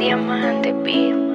Diamante, Beat.